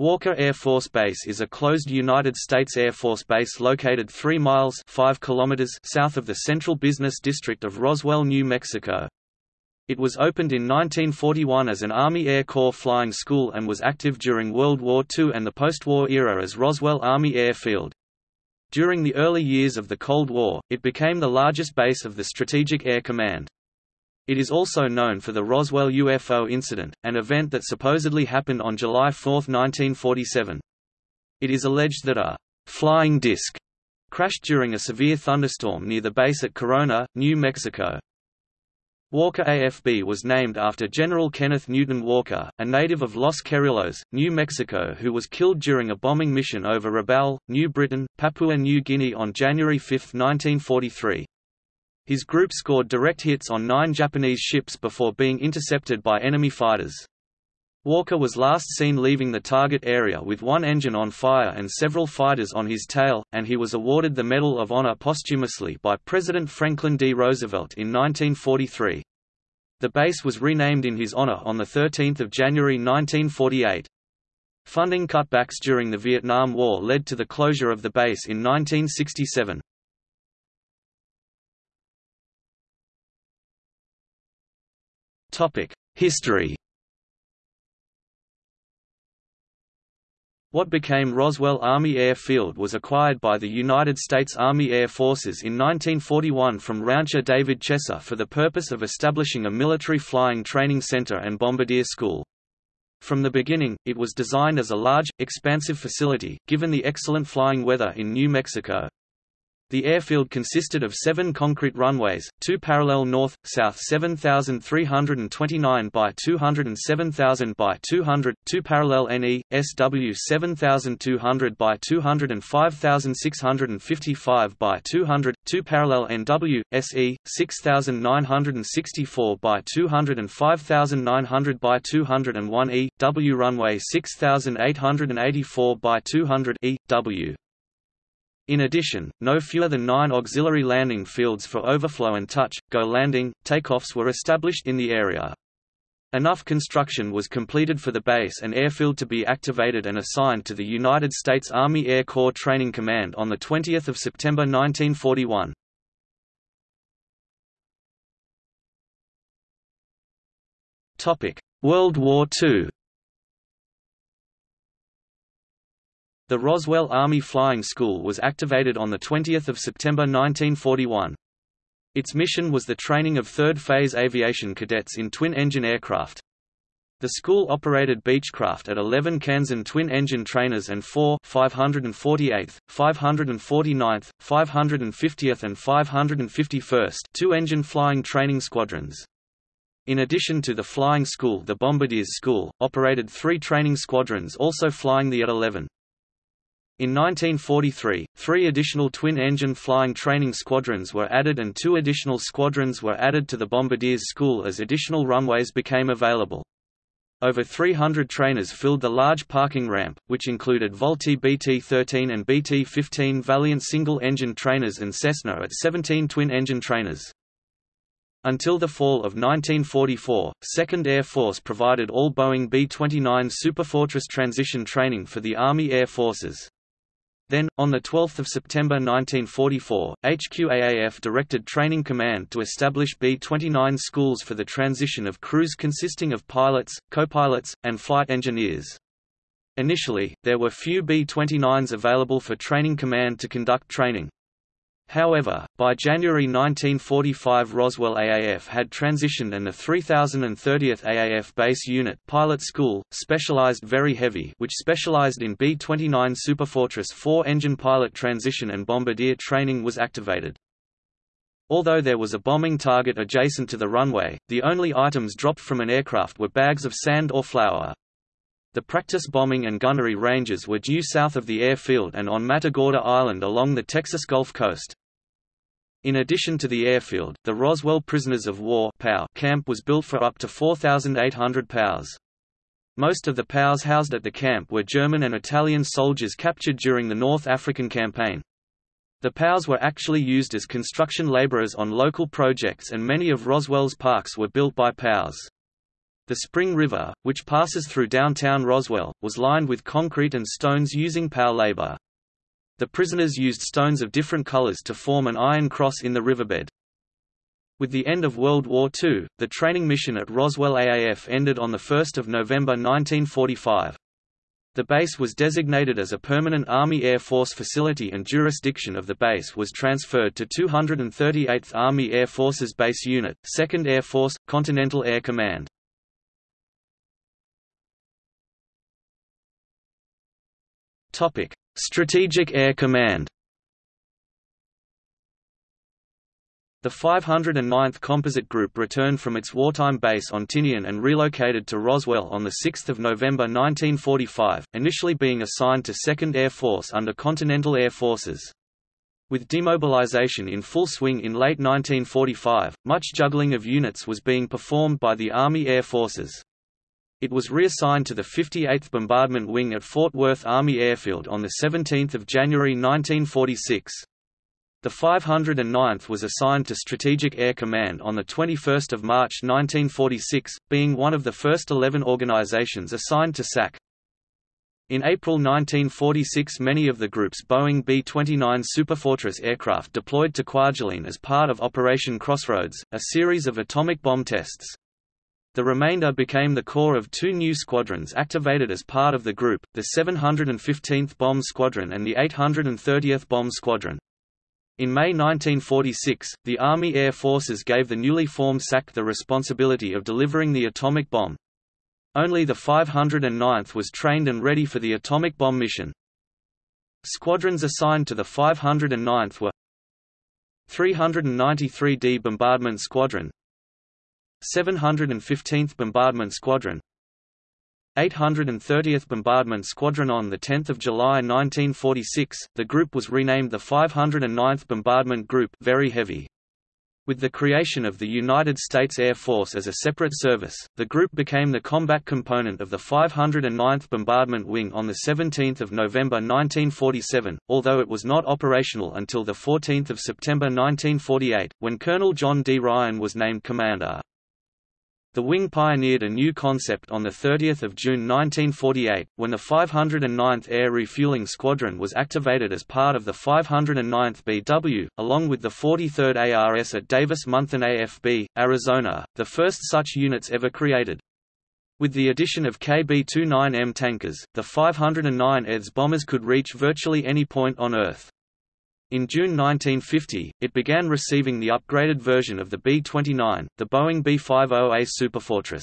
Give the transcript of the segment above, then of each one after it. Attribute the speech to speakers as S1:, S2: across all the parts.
S1: Walker Air Force Base is a closed United States Air Force base located 3 miles 5 kilometers south of the central business district of Roswell, New Mexico. It was opened in 1941 as an Army Air Corps flying school and was active during World War II and the post-war era as Roswell Army Airfield. During the early years of the Cold War, it became the largest base of the Strategic Air Command. It is also known for the Roswell UFO incident, an event that supposedly happened on July 4, 1947. It is alleged that a «flying disc» crashed during a severe thunderstorm near the base at Corona, New Mexico. Walker AFB was named after General Kenneth Newton Walker, a native of Los Cerrillos, New Mexico who was killed during a bombing mission over Rabaul, New Britain, Papua New Guinea on January 5, 1943. His group scored direct hits on nine Japanese ships before being intercepted by enemy fighters. Walker was last seen leaving the target area with one engine on fire and several fighters on his tail, and he was awarded the Medal of Honor posthumously by President Franklin D. Roosevelt in 1943. The base was renamed in his honor on 13 January 1948. Funding cutbacks during the Vietnam War led to the closure of the base in 1967. History What became Roswell Army Air Field was acquired by the United States Army Air Forces in 1941 from rancher David Chesser for the purpose of establishing a military flying training center and bombardier school. From the beginning, it was designed as a large, expansive facility, given the excellent flying weather in New Mexico. The airfield consisted of seven concrete runways, two parallel north-south 7,329 by 207,000 by 200, two parallel NE, SW 7,200 by 200 and 5,655 by 200, two parallel NW, SE, 6,964 by 200 and 5,900 by 201 E, W runway 6,884 by 200 E, W. In addition, no fewer than nine auxiliary landing fields for overflow and touch, go landing, takeoffs were established in the area. Enough construction was completed for the base and airfield to be activated and assigned to the United States Army Air Corps Training Command on 20 September 1941. World War II The Roswell Army Flying School was activated on 20 September 1941. Its mission was the training of third-phase aviation cadets in twin-engine aircraft. The school operated Beechcraft at 11 Kansan twin-engine trainers and four 548th, 549th, 550th and 551st two-engine flying training squadrons. In addition to the flying school the Bombardiers School, operated three training squadrons also flying the AT-11. In 1943, three additional twin-engine flying training squadrons were added and two additional squadrons were added to the Bombardiers School as additional runways became available. Over 300 trainers filled the large parking ramp, which included Vultee BT-13 and BT-15 Valiant single-engine trainers and Cessna at 17 twin-engine trainers. Until the fall of 1944, 2nd Air Force provided all Boeing B-29 Superfortress transition training for the Army Air Forces. Then, on 12 September 1944, HQAAF directed Training Command to establish B-29 schools for the transition of crews consisting of pilots, co-pilots, and flight engineers. Initially, there were few B-29s available for Training Command to conduct training. However, by January 1945 Roswell AAF had transitioned and the 3030th AAF Base Unit Pilot School, specialized very heavy which specialized in B-29 Superfortress 4-engine pilot transition and bombardier training was activated. Although there was a bombing target adjacent to the runway, the only items dropped from an aircraft were bags of sand or flour. The practice bombing and gunnery ranges were due south of the airfield and on Matagorda Island along the Texas Gulf Coast. In addition to the airfield, the Roswell Prisoners of War camp was built for up to 4,800 POWs. Most of the POWs housed at the camp were German and Italian soldiers captured during the North African Campaign. The POWs were actually used as construction laborers on local projects and many of Roswell's parks were built by POWs. The Spring River, which passes through downtown Roswell, was lined with concrete and stones using power labor. The prisoners used stones of different colors to form an iron cross in the riverbed. With the end of World War II, the training mission at Roswell AAF ended on 1 November 1945. The base was designated as a permanent Army Air Force facility and jurisdiction of the base was transferred to 238th Army Air Forces Base Unit, 2nd Air Force, Continental Air Command. Strategic Air Command The 509th Composite Group returned from its wartime base on Tinian and relocated to Roswell on 6 November 1945, initially being assigned to 2nd Air Force under Continental Air Forces. With demobilization in full swing in late 1945, much juggling of units was being performed by the Army Air Forces. It was reassigned to the 58th Bombardment Wing at Fort Worth Army Airfield on 17 January 1946. The 509th was assigned to Strategic Air Command on 21 March 1946, being one of the first 11 organizations assigned to SAC. In April 1946 many of the group's Boeing B-29 Superfortress aircraft deployed to Kwajalein as part of Operation Crossroads, a series of atomic bomb tests. The remainder became the core of two new squadrons activated as part of the group, the 715th Bomb Squadron and the 830th Bomb Squadron. In May 1946, the Army Air Forces gave the newly formed SAC the responsibility of delivering the atomic bomb. Only the 509th was trained and ready for the atomic bomb mission. Squadrons assigned to the 509th were 393d Bombardment Squadron 715th Bombardment Squadron 830th Bombardment Squadron on 10 July 1946, the group was renamed the 509th Bombardment Group very heavy. With the creation of the United States Air Force as a separate service, the group became the combat component of the 509th Bombardment Wing on 17 November 1947, although it was not operational until 14 September 1948, when Colonel John D. Ryan was named commander. The wing pioneered a new concept on 30 June 1948, when the 509th Air Refueling Squadron was activated as part of the 509th BW, along with the 43rd ARS at Davis-Monthan AFB, Arizona, the first such units ever created. With the addition of KB-29M tankers, the 509 EDS bombers could reach virtually any point on Earth. In June 1950, it began receiving the upgraded version of the B-29, the Boeing B-50A Superfortress.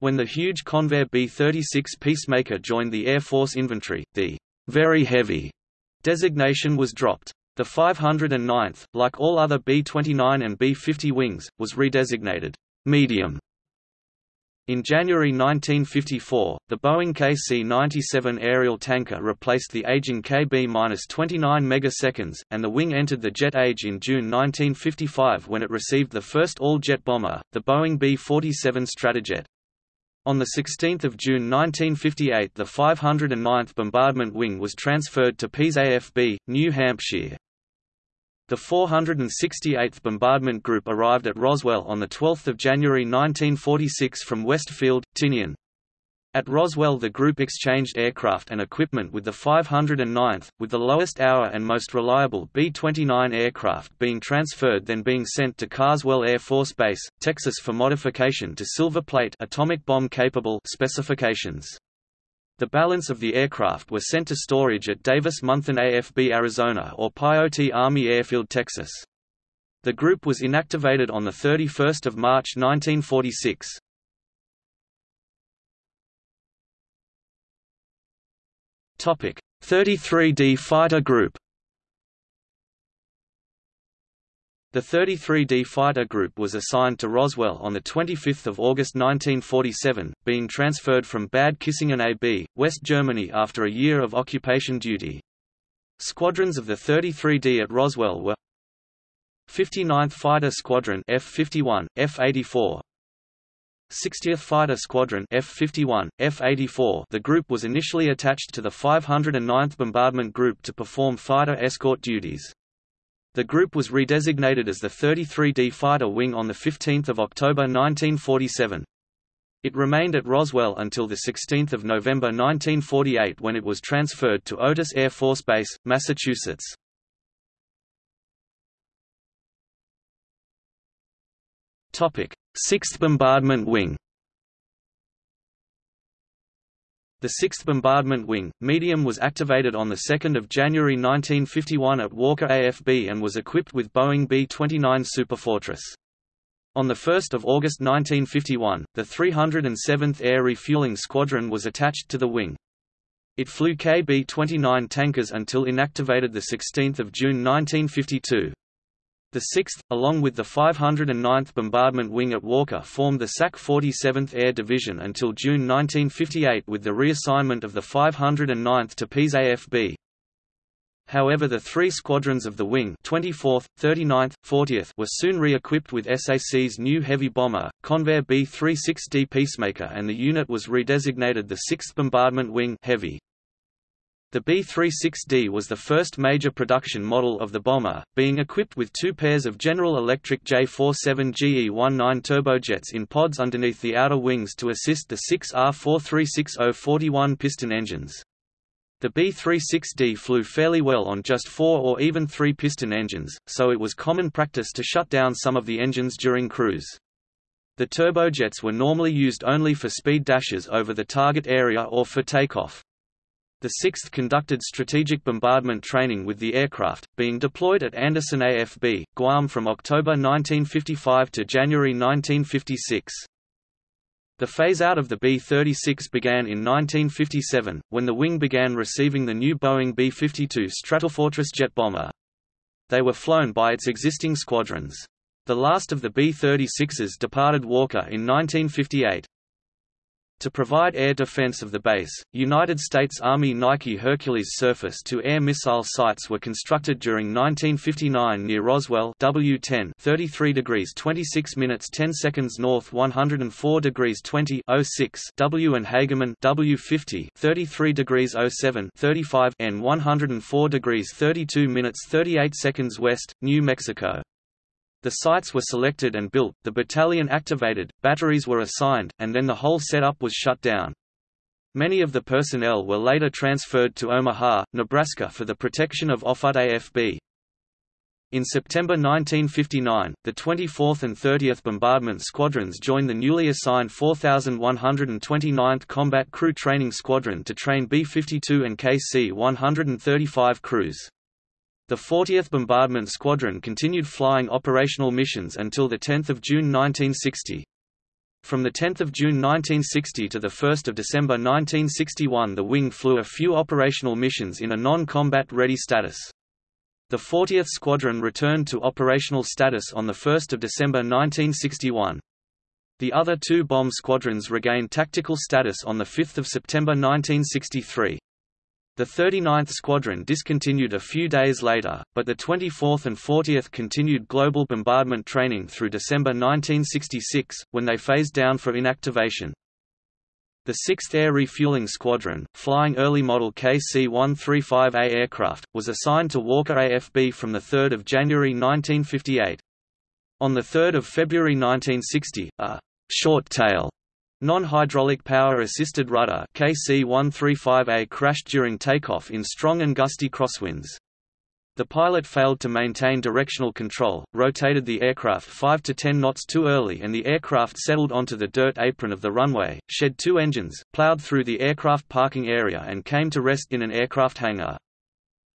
S1: When the huge Convair B-36 Peacemaker joined the Air Force inventory, the very heavy designation was dropped. The 509th, like all other B-29 and B-50 wings, was redesignated medium in January 1954, the Boeing KC-97 aerial tanker replaced the aging KB-29 megaseconds, and the wing entered the jet age in June 1955 when it received the first all-jet bomber, the Boeing B-47 Stratojet. On 16 June 1958 the 509th Bombardment Wing was transferred to Pease AFB, New Hampshire. The 468th Bombardment Group arrived at Roswell on 12 January 1946 from West Field, Tinian. At Roswell the group exchanged aircraft and equipment with the 509th, with the lowest hour and most reliable B-29 aircraft being transferred then being sent to Carswell Air Force Base, Texas for modification to Silver Plate atomic bomb capable specifications. The balance of the aircraft were sent to storage at Davis-Monthan AFB Arizona or Pyote Army Airfield Texas. The group was inactivated on 31 March 1946. Topic: 33D Fighter Group The 33D Fighter Group was assigned to Roswell on 25 August 1947, being transferred from Bad Kissingen AB, West Germany after a year of occupation duty. Squadrons of the 33D at Roswell were 59th Fighter Squadron F-51, F-84, 60th Fighter Squadron F-51, F-84 The group was initially attached to the 509th Bombardment Group to perform fighter escort duties. The group was redesignated as the 33D Fighter Wing on 15 October 1947. It remained at Roswell until 16 November 1948 when it was transferred to Otis Air Force Base, Massachusetts. 6th Bombardment Wing. The 6th Bombardment Wing, medium was activated on 2 January 1951 at Walker AFB and was equipped with Boeing B-29 Superfortress. On 1 August 1951, the 307th Air Refueling Squadron was attached to the wing. It flew KB-29 tankers until inactivated 16 June 1952. The 6th, along with the 509th Bombardment Wing at Walker formed the SAC 47th Air Division until June 1958 with the reassignment of the 509th to Pease AFB. However the three squadrons of the wing 24th, 39th, 40th were soon re-equipped with SAC's new heavy bomber, Convair B-36D Peacemaker and the unit was redesignated the 6th Bombardment Wing Heavy. The B-36D was the first major production model of the bomber, being equipped with two pairs of General Electric J-47 GE-19 turbojets in pods underneath the outer wings to assist the 6 R-436-041 piston engines. The B-36D flew fairly well on just four or even three piston engines, so it was common practice to shut down some of the engines during cruise. The turbojets were normally used only for speed dashes over the target area or for takeoff. The 6th conducted strategic bombardment training with the aircraft, being deployed at Andersen AFB, Guam from October 1955 to January 1956. The phase-out of the B-36 began in 1957, when the wing began receiving the new Boeing B-52 Stratofortress jet bomber. They were flown by its existing squadrons. The last of the B-36s departed Walker in 1958. To provide air defense of the base, United States Army Nike Hercules surface-to-air missile sites were constructed during 1959 near Roswell W10 33 degrees 26 minutes 10 seconds north 104 degrees 20 06 W and Hagerman W50 33 degrees 07 35 N 104 degrees 32 minutes 38 seconds west, New Mexico. The sites were selected and built, the battalion activated, batteries were assigned, and then the whole setup was shut down. Many of the personnel were later transferred to Omaha, Nebraska for the protection of Offutt AFB. In September 1959, the 24th and 30th Bombardment Squadrons joined the newly assigned 4129th Combat Crew Training Squadron to train B-52 and KC-135 crews. The 40th Bombardment Squadron continued flying operational missions until 10 June 1960. From 10 June 1960 to 1 December 1961 the wing flew a few operational missions in a non-combat ready status. The 40th Squadron returned to operational status on 1 December 1961. The other two bomb squadrons regained tactical status on 5 September 1963. The 39th Squadron discontinued a few days later, but the 24th and 40th continued global bombardment training through December 1966, when they phased down for inactivation. The 6th Air Refueling Squadron, flying early model KC-135A aircraft, was assigned to Walker AFB from 3 January 1958. On 3 February 1960, a «short tail» Non-hydraulic power-assisted rudder KC-135A crashed during takeoff in strong and gusty crosswinds. The pilot failed to maintain directional control, rotated the aircraft 5 to 10 knots too early and the aircraft settled onto the dirt apron of the runway, shed two engines, plowed through the aircraft parking area and came to rest in an aircraft hangar.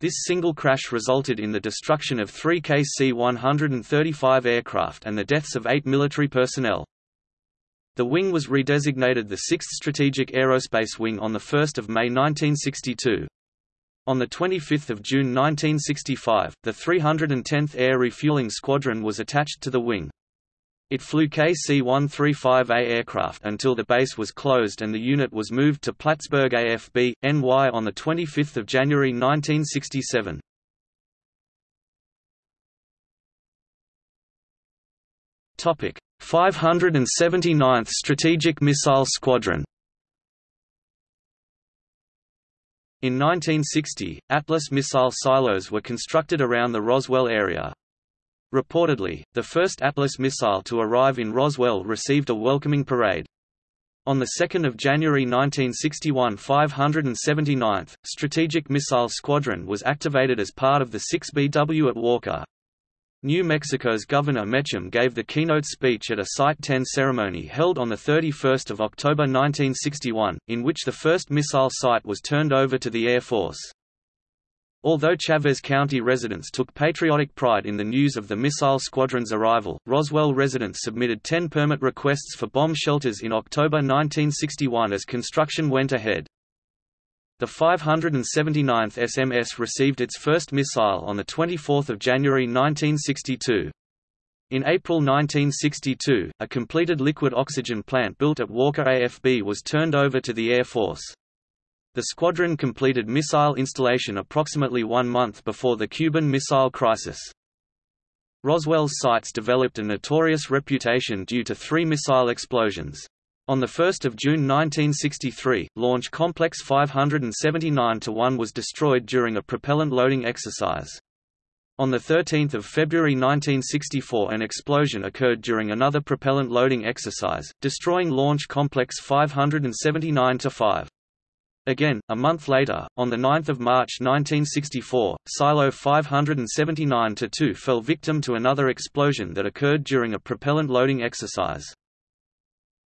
S1: This single crash resulted in the destruction of three KC-135 aircraft and the deaths of eight military personnel. The wing was redesignated the 6th Strategic Aerospace Wing on 1 May 1962. On 25 June 1965, the 310th Air Refueling Squadron was attached to the wing. It flew KC-135A aircraft until the base was closed and the unit was moved to Plattsburgh AFB, NY on 25 January 1967. Topic: 579th Strategic Missile Squadron In 1960, Atlas missile silos were constructed around the Roswell area. Reportedly, the first Atlas missile to arrive in Roswell received a welcoming parade. On 2 January 1961 579th, Strategic Missile Squadron was activated as part of the 6BW at Walker. New Mexico's Governor Mechem gave the keynote speech at a Site 10 ceremony held on 31 October 1961, in which the first missile site was turned over to the Air Force. Although Chaves County residents took patriotic pride in the news of the missile squadron's arrival, Roswell residents submitted 10 permit requests for bomb shelters in October 1961 as construction went ahead. The 579th SMS received its first missile on 24 January 1962. In April 1962, a completed liquid oxygen plant built at Walker AFB was turned over to the Air Force. The squadron completed missile installation approximately one month before the Cuban Missile Crisis. Roswell's sites developed a notorious reputation due to three missile explosions. On 1 June 1963, Launch Complex 579-1 was destroyed during a propellant loading exercise. On 13 February 1964 an explosion occurred during another propellant loading exercise, destroying Launch Complex 579-5. Again, a month later, on 9 March 1964, Silo 579-2 fell victim to another explosion that occurred during a propellant loading exercise.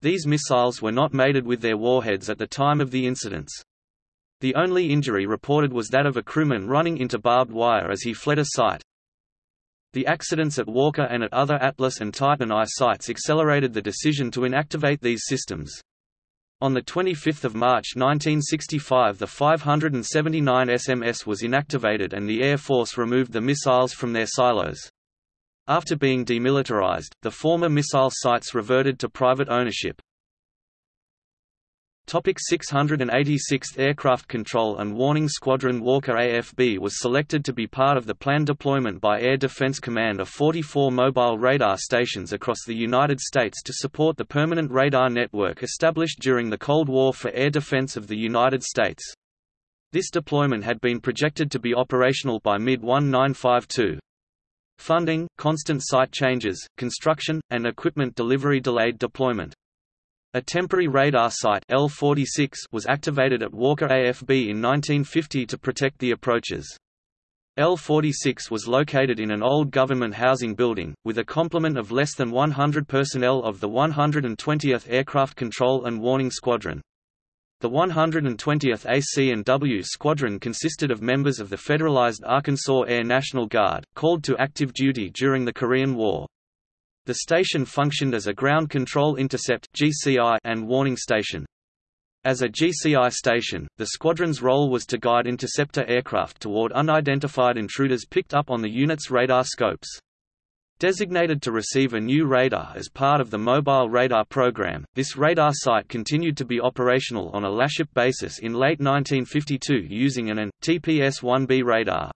S1: These missiles were not mated with their warheads at the time of the incidents. The only injury reported was that of a crewman running into barbed wire as he fled a site. The accidents at Walker and at other Atlas and Titan I sites accelerated the decision to inactivate these systems. On 25 March 1965 the 579 SMS was inactivated and the Air Force removed the missiles from their silos. After being demilitarized, the former missile sites reverted to private ownership. Topic 686th Aircraft Control and Warning Squadron Walker AFB was selected to be part of the planned deployment by Air Defense Command of 44 mobile radar stations across the United States to support the permanent radar network established during the Cold War for air defense of the United States. This deployment had been projected to be operational by mid-1952. Funding, constant site changes, construction, and equipment delivery delayed deployment. A temporary radar site L46 was activated at Walker AFB in 1950 to protect the approaches. L46 was located in an old government housing building, with a complement of less than 100 personnel of the 120th Aircraft Control and Warning Squadron. The 120th AC&W Squadron consisted of members of the Federalized Arkansas Air National Guard, called to active duty during the Korean War. The station functioned as a ground control intercept and warning station. As a GCI station, the squadron's role was to guide interceptor aircraft toward unidentified intruders picked up on the unit's radar scopes. Designated to receive a new radar as part of the Mobile Radar Program, this radar site continued to be operational on a LASHIP basis in late 1952 using an AN, TPS-1B radar.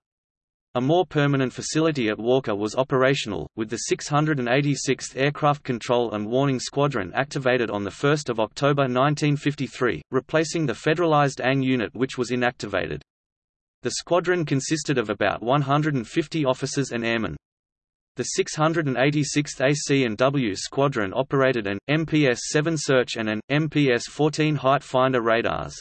S1: A more permanent facility at Walker was operational, with the 686th Aircraft Control and Warning Squadron activated on 1 October 1953, replacing the federalized ANG unit which was inactivated. The squadron consisted of about 150 officers and airmen. The 686th AC&W Squadron operated an, MPS-7 search and an, MPS-14 height finder radars.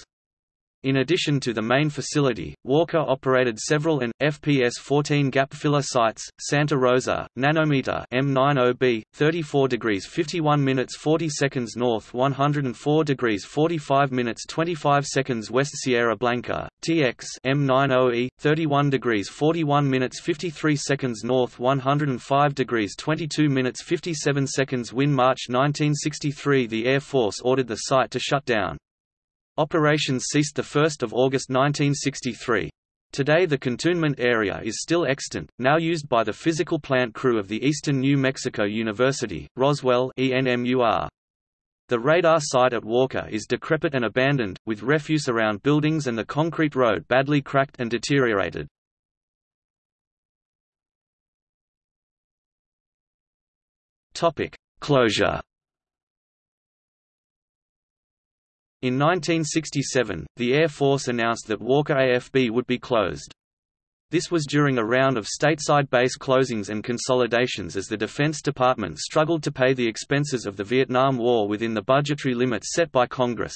S1: In addition to the main facility, Walker operated several AN, FPS-14 gap filler sites, Santa Rosa, Nanometer M90B, 34 degrees 51 minutes 40 seconds north 104 degrees 45 minutes 25 seconds west Sierra Blanca, TX M90E, 31 degrees 41 minutes 53 seconds north 105 degrees 22 minutes 57 seconds Win March 1963 The Air Force ordered the site to shut down. Operations ceased 1 August 1963. Today the cantonment area is still extant, now used by the physical plant crew of the Eastern New Mexico University, Roswell ENMUR. The radar site at Walker is decrepit and abandoned, with refuse around buildings and the concrete road badly cracked and deteriorated. Closure In 1967, the Air Force announced that Walker AFB would be closed. This was during a round of stateside base closings and consolidations as the Defense Department struggled to pay the expenses of the Vietnam War within the budgetary limits set by Congress.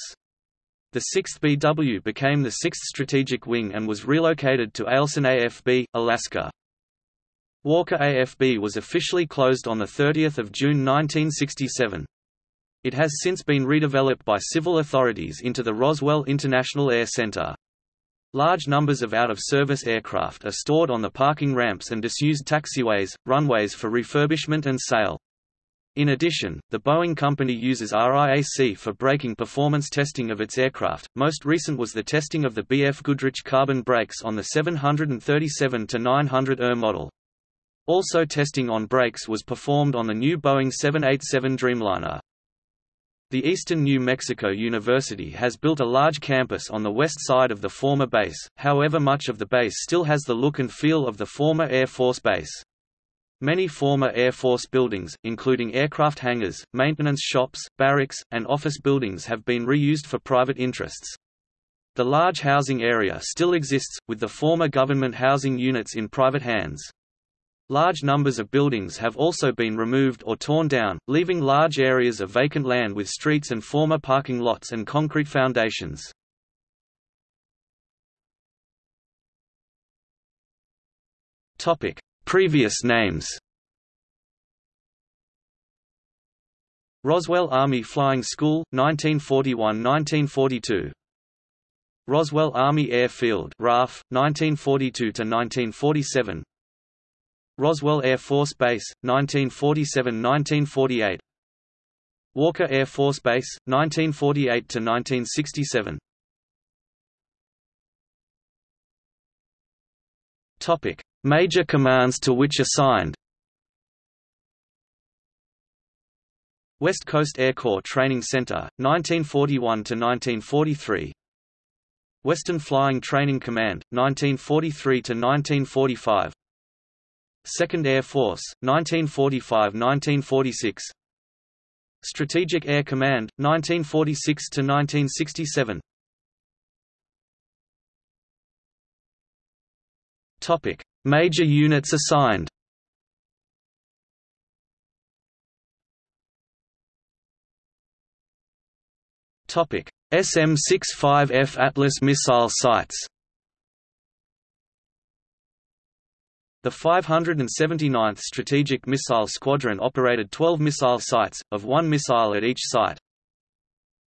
S1: The 6th BW became the 6th Strategic Wing and was relocated to Eielson AFB, Alaska. Walker AFB was officially closed on 30 June 1967. It has since been redeveloped by civil authorities into the Roswell International Air Center. Large numbers of out-of-service aircraft are stored on the parking ramps and disused taxiways, runways for refurbishment and sale. In addition, the Boeing company uses RIAC for braking performance testing of its aircraft. Most recent was the testing of the BF Goodrich carbon brakes on the 737-900 ER model. Also testing on brakes was performed on the new Boeing 787 Dreamliner. The Eastern New Mexico University has built a large campus on the west side of the former base, however much of the base still has the look and feel of the former Air Force Base. Many former Air Force buildings, including aircraft hangars, maintenance shops, barracks, and office buildings have been reused for private interests. The large housing area still exists, with the former government housing units in private hands. Large numbers of buildings have also been removed or torn down, leaving large areas of vacant land with streets and former parking lots and concrete foundations. Topic: Previous names Roswell Army Flying School, 1941–1942 Roswell Army Airfield RAF, 1942–1947 Roswell Air Force Base, 1947–1948 Walker Air Force Base, 1948–1967 Topic: Major commands to which assigned. West Coast Air Corps Training Center, 1941–1943 Western Flying Training Command, 1943 to 1945. 2nd Air Force, 1945–1946 Strategic Air Command, 1946–1967 Topic: Major units assigned. Topic: SM-65F Atlas missile sites. The 579th Strategic Missile Squadron operated 12 missile sites, of one missile at each site.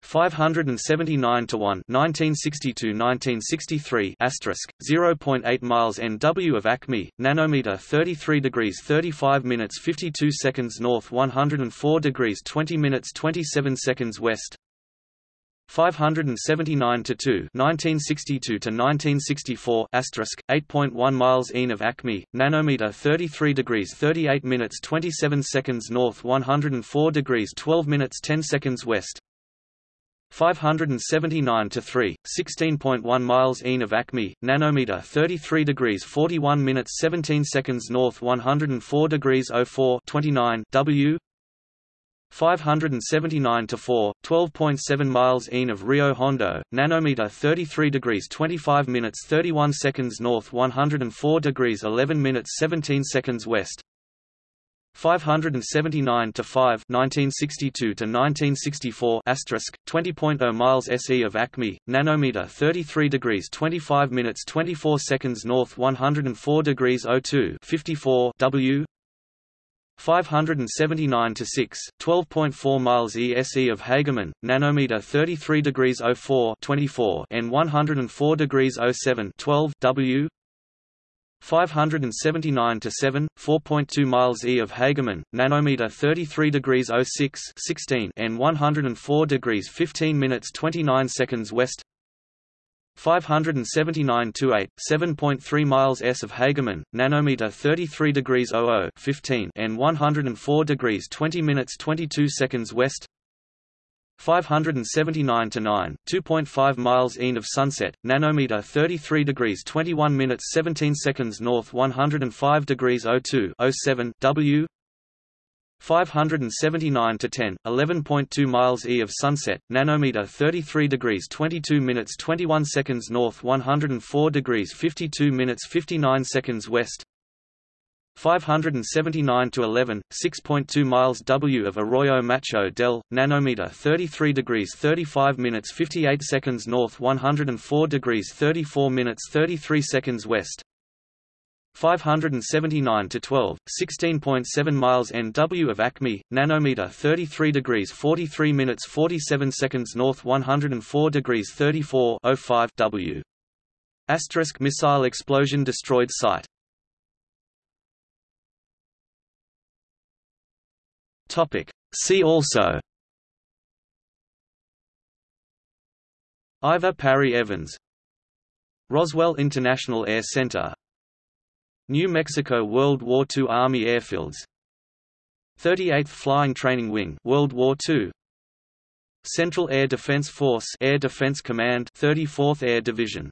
S1: 579 to 1 1962-1963 asterisk 0.8 miles NW of Acme nanometer 33 degrees 35 minutes 52 seconds north 104 degrees 20 minutes 27 seconds west 579 to 2 1962 to 1964 asterisk 8.1 miles east of Acme nanometer 33 degrees 38 minutes 27 seconds north 104 degrees 12 minutes 10 seconds west. 579 to 3 16.1 miles east of Acme nanometer 33 degrees 41 minutes 17 seconds north 104 degrees 04 29 W 579 to 4, 12.7 miles east of Rio Hondo, nanometer 33 degrees 25 minutes 31 seconds north 104 degrees 11 minutes 17 seconds west. 579 to 5 1962 to 1964 asterisk 20.0 miles SE of Acme nanometer 33 degrees 25 minutes 24 seconds north 104 degrees 02 54 W 579 to 6, 12.4 miles ESE of Hagerman, nanometer 33 degrees 04 24 and 104 degrees 07 12 W. 579 to 7, 4.2 miles E of Hagerman, nanometer 33 degrees 06 16 and 104 degrees 15 minutes 29 seconds west 579 to 8, 7.3 miles s of Hagerman, nanometer 33 degrees 00 15 and 104 degrees 20 minutes 22 seconds west. 579 to 9, 2.5 miles east of Sunset, nanometer 33 degrees 21 minutes 17 seconds north 105 degrees 02 07 W 579 to 10, 11.2 miles e of Sunset, nanometer 33 degrees 22 minutes 21 seconds north, 104 degrees 52 minutes 59 seconds west. 579 to 11, 6.2 miles W of Arroyo Macho del, nanometer 33 degrees 35 minutes 58 seconds north, 104 degrees 34 minutes 33 seconds west. 579 to 12, 16.7 miles NW of Acme, nanometer 33 degrees 43 minutes 47 seconds north 104 degrees 34 05 W. Asterisk missile explosion destroyed site. Topic. See also Iver Parry Evans Roswell International Air Center New Mexico World War II Army Airfields. 38th Flying Training Wing World War II Central Air Defense Force Air Defense Command 34th Air Division